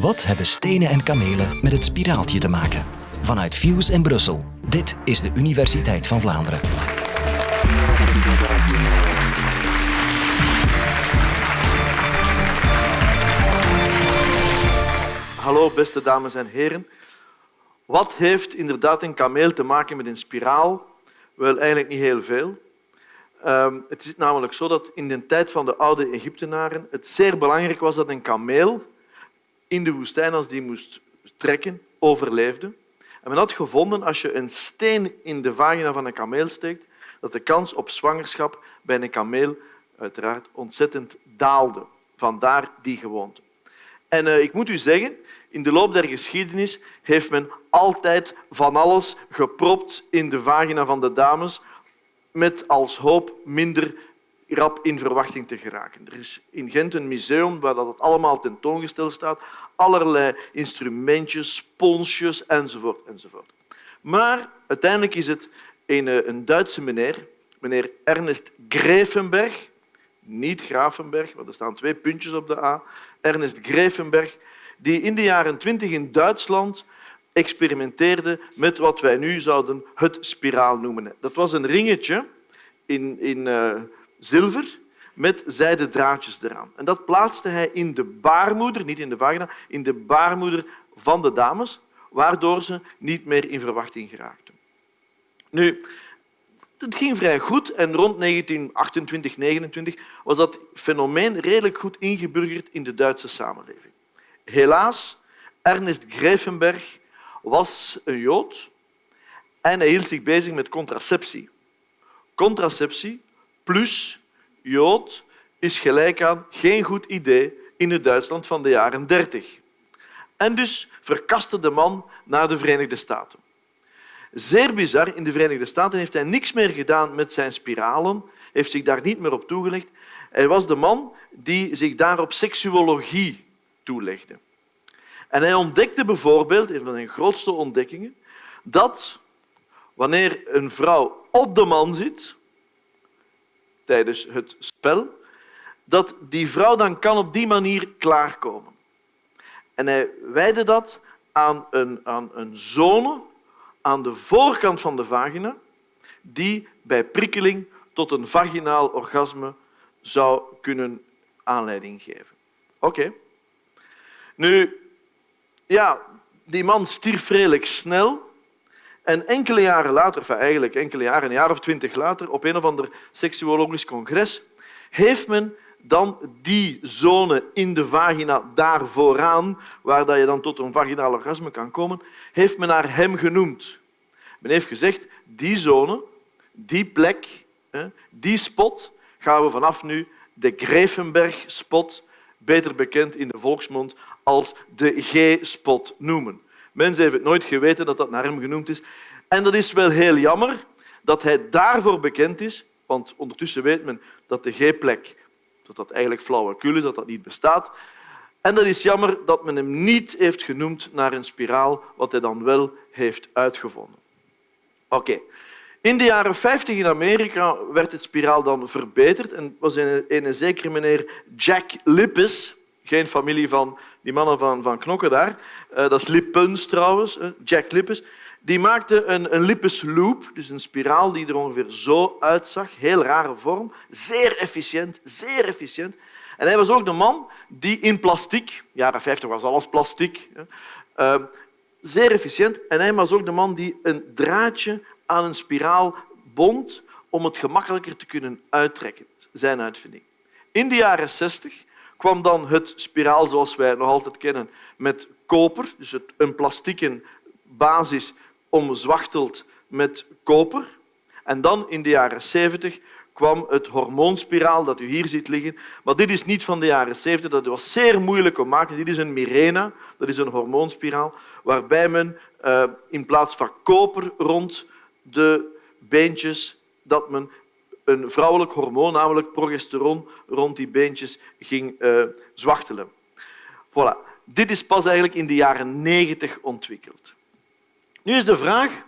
Wat hebben stenen en kamelen met het spiraaltje te maken? Vanuit Fuse in Brussel. Dit is de Universiteit van Vlaanderen. Hallo beste dames en heren. Wat heeft inderdaad een kameel te maken met een spiraal? Wel, eigenlijk niet heel veel. Ehm, het is namelijk zo dat in de tijd van de oude Egyptenaren het zeer belangrijk was dat een kameel in de woestijn, als die moest trekken, overleefde. En men had gevonden, als je een steen in de vagina van een kameel steekt, dat de kans op zwangerschap bij een kameel uiteraard ontzettend daalde. Vandaar die gewoonte. En uh, ik moet u zeggen, in de loop der geschiedenis heeft men altijd van alles gepropt in de vagina van de dames met als hoop minder rap in verwachting te geraken. Er is in Gent een museum waar dat allemaal tentoongesteld staat. Allerlei instrumentjes, sponsjes enzovoort. enzovoort. Maar uiteindelijk is het een, eh, een Duitse meneer, meneer Ernest Grevenberg, niet Grafenberg, want er staan twee puntjes op de A, Ernest Grevenberg, die in de jaren twintig in Duitsland experimenteerde met wat wij nu zouden het spiraal noemen. Dat was een ringetje in, in uh, zilver met zijden draadjes eraan. En dat plaatste hij in de baarmoeder, niet in de vagina, in de baarmoeder van de dames, waardoor ze niet meer in verwachting geraakten. Nu, het ging vrij goed en rond 1928, 29 was dat fenomeen redelijk goed ingeburgerd in de Duitse samenleving. Helaas, Ernest Grevenberg was een Jood en hij hield zich bezig met contraceptie. Contraceptie plus Jood is gelijk aan geen goed idee in het Duitsland van de jaren 30. En dus verkaste de man naar de Verenigde Staten. Zeer bizar, in de Verenigde Staten heeft hij niks meer gedaan met zijn spiralen, heeft zich daar niet meer op toegelegd. Hij was de man die zich daar op seksuologie toelegde. En hij ontdekte bijvoorbeeld, een van zijn grootste ontdekkingen, dat wanneer een vrouw op de man zit tijdens het spel, dat die vrouw dan kan op die manier klaarkomen. En hij wijde dat aan een, aan een zone aan de voorkant van de vagina die bij prikkeling tot een vaginaal orgasme zou kunnen aanleiding geven. Oké. Nu, ja, die man stierf redelijk snel. En enkele jaren later, eigenlijk enkele jaren, een jaar of twintig later, op een of ander seksuologisch congres, heeft men dan die zone in de vagina daar vooraan, waar je dan tot een vaginaal orgasme kan komen, heeft men naar hem genoemd. Men heeft gezegd, die zone, die plek, die spot, gaan we vanaf nu de Grevenberg-spot, beter bekend in de volksmond als de G-spot noemen. Mensen hebben het nooit geweten dat dat naar hem genoemd is. En dat is wel heel jammer dat hij daarvoor bekend is, want ondertussen weet men dat de G-plek dat dat eigenlijk flauwekul is, dat dat niet bestaat. En dat is jammer dat men hem niet heeft genoemd naar een spiraal, wat hij dan wel heeft uitgevonden. Oké. In de jaren 50 in Amerika werd het spiraal dan verbeterd en was een, een zekere meneer Jack Lippes, geen familie van die mannen van, van Knokken daar, uh, dat is Lippens trouwens, Jack Lippes, die maakte een, een dus een spiraal die er ongeveer zo uitzag, heel rare vorm, zeer efficiënt, zeer efficiënt. En hij was ook de man die in plastic, jaren 50 was alles plastic, uh, zeer efficiënt. En hij was ook de man die een draadje aan een spiraal bond om het gemakkelijker te kunnen uittrekken, zijn uitvinding. In de jaren 60 kwam dan het spiraal zoals wij het nog altijd kennen met koper, dus een plastieke basis omzwachteld met koper. En dan in de jaren 70 kwam het hormoonspiraal dat u hier ziet liggen. Maar dit is niet van de jaren 70, dat was zeer moeilijk om te maken. Dit is een Mirena, dat is een hormoonspiraal, waarbij men uh, in plaats van koper rond de beentjes, dat men een vrouwelijk hormoon, namelijk progesteron, rond die beentjes ging uh, zwachtelen. Voilà. Dit is pas eigenlijk in de jaren 90 ontwikkeld. Nu is de vraag,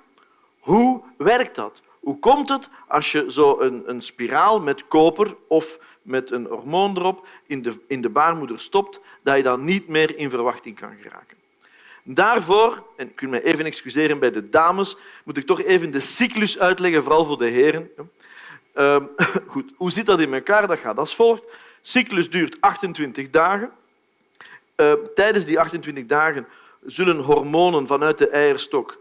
hoe werkt dat? Hoe komt het als je zo een, een spiraal met koper of met een hormoon erop in de, in de baarmoeder stopt, dat je dan niet meer in verwachting kan geraken. Daarvoor, en ik wil me even excuseren bij de dames, moet ik toch even de cyclus uitleggen, vooral voor de heren. Ehm, goed, hoe zit dat in elkaar? Dat gaat als volgt. Cyclus duurt 28 dagen. Ehm, tijdens die 28 dagen zullen hormonen vanuit de eierstok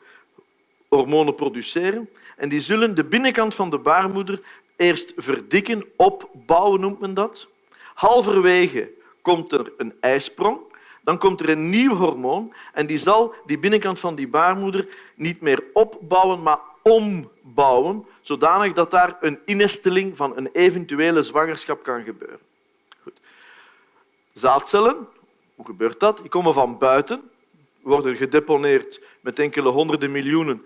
hormonen produceren. En die zullen de binnenkant van de baarmoeder eerst verdikken, opbouwen noemt men dat. Halverwege komt er een ijsprong. Dan komt er een nieuw hormoon en die zal die binnenkant van die baarmoeder niet meer opbouwen, maar ombouwen, zodanig dat daar een innesteling van een eventuele zwangerschap kan gebeuren. Goed. Zaadcellen, hoe gebeurt dat? Die komen van buiten, worden gedeponeerd met enkele honderden miljoenen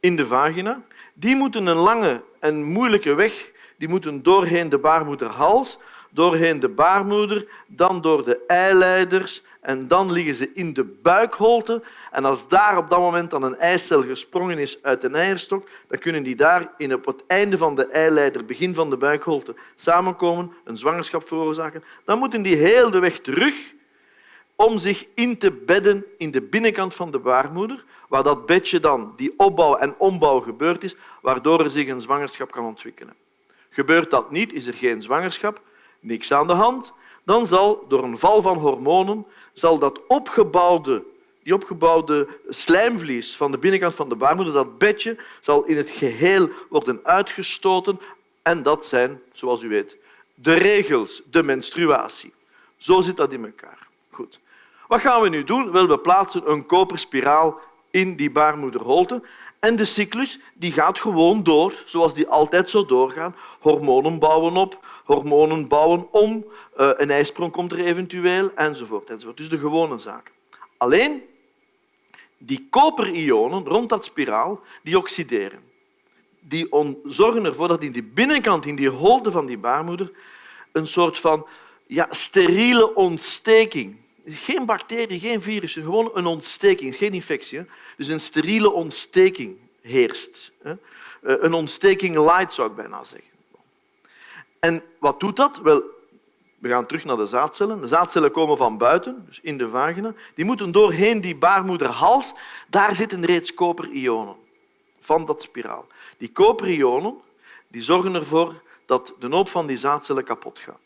in de vagina. Die moeten een lange en moeilijke weg die moeten doorheen de baarmoederhals, doorheen de baarmoeder, dan door de eileiders en dan liggen ze in de buikholte. En als daar op dat moment dan een eicel gesprongen is uit een eierstok, dan kunnen die daar in op het einde van de eileider, begin van de buikholte, samenkomen, een zwangerschap veroorzaken. Dan moeten die heel de weg terug om zich in te bedden in de binnenkant van de baarmoeder, waar dat bedje dan, die opbouw en ombouw gebeurd is, waardoor er zich een zwangerschap kan ontwikkelen. Gebeurt dat niet, is er geen zwangerschap, niks aan de hand, dan zal door een val van hormonen zal dat opgebouwde, die opgebouwde slijmvlies van de binnenkant van de baarmoeder, dat bedje, zal in het geheel worden uitgestoten. En dat zijn, zoals u weet, de regels, de menstruatie. Zo zit dat in elkaar. Goed. Wat gaan we nu doen? We plaatsen een koperspiraal in die baarmoederholte. En de cyclus die gaat gewoon door, zoals die altijd zo doorgaan. Hormonen bouwen op, hormonen bouwen om, eh, een ijsprong komt er eventueel, enzovoort. enzovoort. Dus de gewone zaak. Alleen, die koperionen rond dat spiraal, die oxideren. Die zorgen ervoor dat in die binnenkant, in die holte van die baarmoeder, een soort van ja, steriele ontsteking. Geen bacterie, geen virus, gewoon een ontsteking, geen infectie. Dus een steriele ontsteking heerst. Eh, een ontsteking light, zou ik bijna zeggen. En wat doet dat? Wel, we gaan terug naar de zaadcellen. De zaadcellen komen van buiten, dus in de vagina. Die moeten doorheen die baarmoederhals. Daar zitten reeds koperionen van dat spiraal. Die koperionen die zorgen ervoor dat de hoop van die zaadcellen kapot gaat.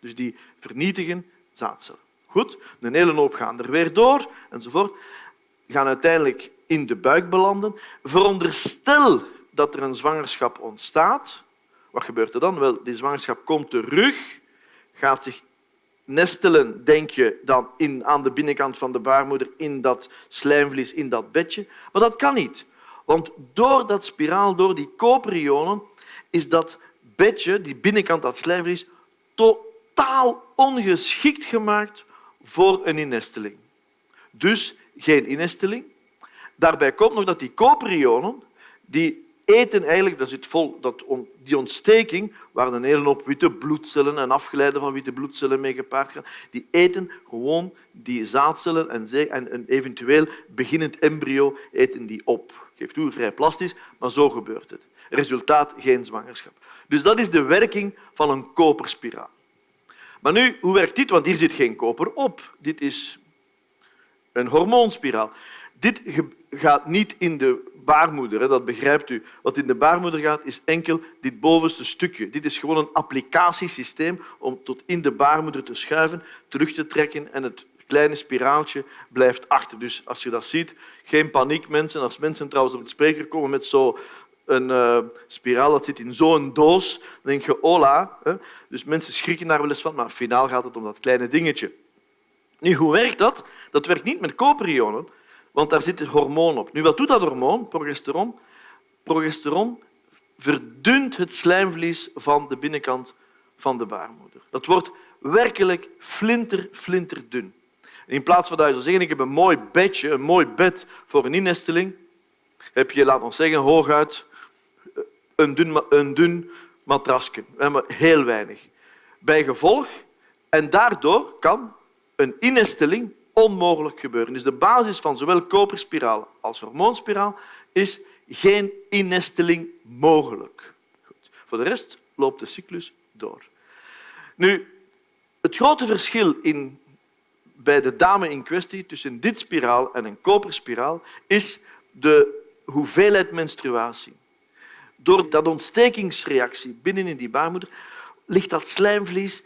Dus die vernietigen zaadcellen. Goed, een hele hoop gaan er weer door, enzovoort. Gaan uiteindelijk in de buik belanden. Veronderstel dat er een zwangerschap ontstaat. Wat gebeurt er dan? Wel, die zwangerschap komt terug, gaat zich nestelen, denk je, dan in, aan de binnenkant van de baarmoeder, in dat slijmvlies, in dat bedje. Maar dat kan niet. Want door dat spiraal, door die koperionen, is dat bedje, die binnenkant, dat slijmvlies, totaal ongeschikt gemaakt voor een innesteling. Dus geen innesteling. Daarbij komt nog dat die koperionen die eten eigenlijk, dat zit vol, dat, die ontsteking, waar een hele hoop witte bloedcellen en afgeleiden van witte bloedcellen mee gepaard gaan, die eten gewoon die zaadcellen en, en een eventueel beginnend embryo eten die op. Geeft toe, vrij plastisch, maar zo gebeurt het. Resultaat, geen zwangerschap. Dus dat is de werking van een koperspiraal. Maar nu, hoe werkt dit? Want hier zit geen koper op. Dit is een hormoonspiraal. Dit gaat niet in de baarmoeder, dat begrijpt u. Wat in de baarmoeder gaat, is enkel dit bovenste stukje. Dit is gewoon een applicatiesysteem om tot in de baarmoeder te schuiven, terug te trekken en het kleine spiraaltje blijft achter. Dus als je dat ziet, geen paniek, mensen. Als mensen trouwens op het spreker komen met zo'n uh, spiraal dat zit in zo'n doos, dan denk je, hola. Hè? Dus mensen schrikken daar wel eens van, maar finaal gaat het om dat kleine dingetje. Nu, hoe werkt dat? Dat werkt niet met koperionen, want daar zit het hormoon op. Nu, wat doet dat hormoon, progesteron? Progesteron verdunt het slijmvlies van de binnenkant van de baarmoeder. Dat wordt werkelijk flinter, flinterdun. In plaats van dat je zou zeggen, ik heb een mooi bedje, een mooi bed voor een innesteling, heb je, laat ons zeggen, hooguit een dun, een dun matrasje. Maar heel weinig. Bij gevolg, en daardoor kan een innesteling onmogelijk gebeuren. Dus de basis van zowel koperspiraal als hormoonspiraal is geen innesteling mogelijk. Goed. Voor de rest loopt de cyclus door. Nu, het grote verschil in bij de dame in kwestie, tussen dit spiraal en een koperspiraal, is de hoeveelheid menstruatie. Door dat ontstekingsreactie binnenin die baarmoeder ligt dat slijmvlies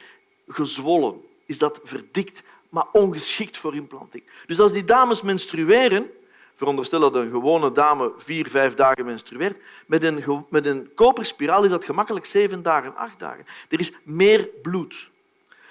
gezwollen, is dat verdikt, maar ongeschikt voor implanting. Dus als die dames menstrueren, veronderstel dat een gewone dame vier, vijf dagen menstrueert, met een, met een koperspiraal is dat gemakkelijk zeven dagen, acht dagen. Er is meer bloed.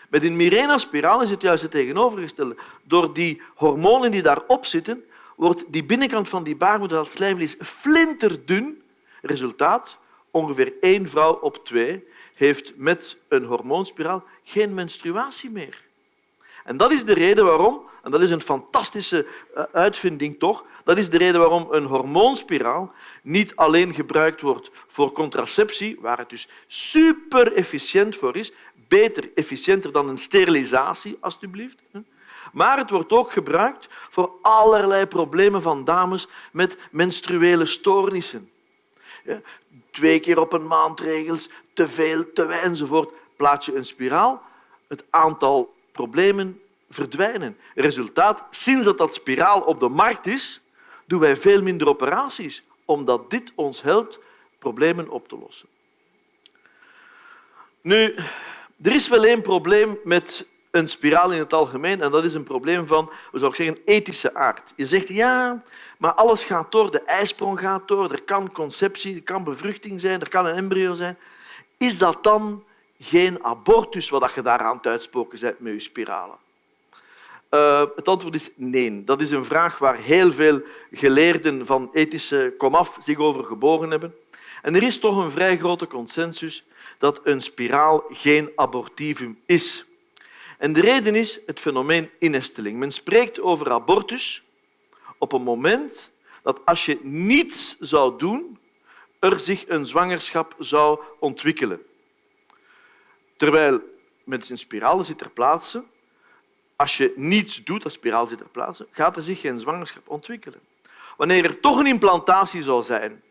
Met een Mirena-spiraal is het juist het tegenovergestelde. Door die hormonen die daarop zitten, wordt die binnenkant van die baarmoeder, dat slijmvlies, flinterdun. Resultaat, ongeveer één vrouw op twee heeft met een hormoonspiraal geen menstruatie meer. En dat is de reden waarom, en dat is een fantastische eh, uitvinding toch, dat is de reden waarom een hormoonspiraal niet alleen gebruikt wordt voor contraceptie, waar het dus super efficiënt voor is, beter, efficiënter dan een sterilisatie, alstublieft. Maar het wordt ook gebruikt voor allerlei problemen van dames met menstruele stoornissen. Twee keer op een maand regels, te veel, te weinig enzovoort. Plaats je een spiraal, het aantal problemen verdwijnen. Resultaat, sinds dat dat spiraal op de markt is, doen wij veel minder operaties, omdat dit ons helpt problemen op te lossen. Nu, er is wel één probleem met een spiraal in het algemeen en dat is een probleem van, zou ik zeggen, ethische aard. Je zegt ja, maar alles gaat door, de ijsprong gaat door, er kan conceptie, er kan bevruchting zijn, er kan een embryo zijn. Is dat dan geen abortus wat je daar aan het uitspoken bent met je spiralen? Uh, het antwoord is nee. Dat is een vraag waar heel veel geleerden van ethische komaf zich over gebogen hebben. En er is toch een vrij grote consensus dat een spiraal geen abortivum is. En de reden is het fenomeen innesteling. Men spreekt over abortus op een moment dat als je niets zou doen, er zich een zwangerschap zou ontwikkelen. Terwijl met een spiraal zit ter plaatse, als je niets doet, als spiraal zit ter plaatse, gaat er zich geen zwangerschap ontwikkelen. Wanneer er toch een implantatie zou zijn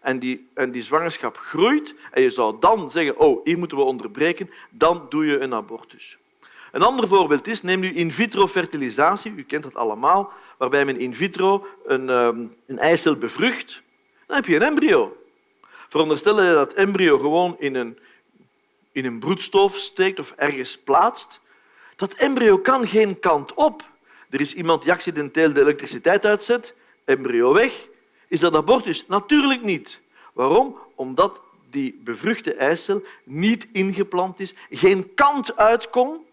en die, en die zwangerschap groeit en je zou dan zeggen, oh, hier moeten we onderbreken, dan doe je een abortus. Een ander voorbeeld is, neem nu in vitro fertilisatie, u kent dat allemaal, waarbij men in vitro een, ehm, een eicel bevrucht, dan heb je een embryo. Veronderstel je dat embryo gewoon in een, in een broedstof steekt of ergens plaatst. Dat embryo kan geen kant op. Er is iemand die accidenteel de elektriciteit uitzet, embryo weg. Is dat abortus? Natuurlijk niet. Waarom? Omdat die bevruchte eicel niet ingeplant is, geen kant uit kon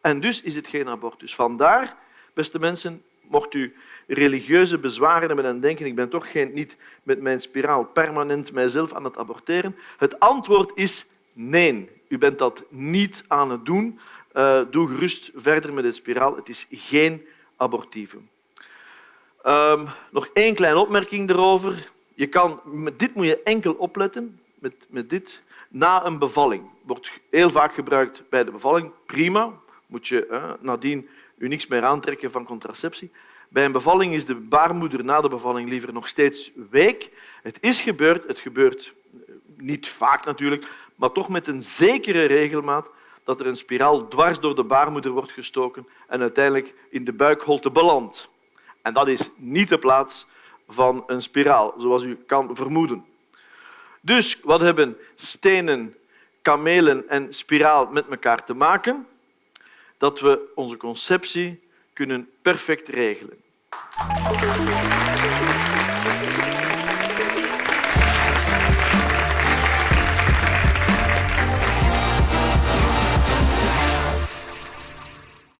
en dus is het geen abortus. Vandaar, beste mensen, mocht u religieuze bezwaren hebben en denken ik ben toch geen, niet met mijn spiraal permanent mijzelf aan het aborteren. Het antwoord is nee. U bent dat niet aan het doen. Uh, doe gerust verder met het spiraal. Het is geen abortivum. Um, nog één kleine opmerking erover. Je kan, met dit moet je enkel opletten. Met, met dit. Na een bevalling. Wordt heel vaak gebruikt bij de bevalling. Prima. Moet je eh, nadien u niks meer aantrekken van contraceptie. Bij een bevalling is de baarmoeder na de bevalling liever nog steeds week. Het is gebeurd. Het gebeurt eh, niet vaak natuurlijk, maar toch met een zekere regelmaat dat er een spiraal dwars door de baarmoeder wordt gestoken en uiteindelijk in de buikholte belandt. En dat is niet de plaats van een spiraal, zoals u kan vermoeden. Dus wat hebben stenen, kamelen en spiraal met elkaar te maken? Dat we onze conceptie kunnen perfect regelen.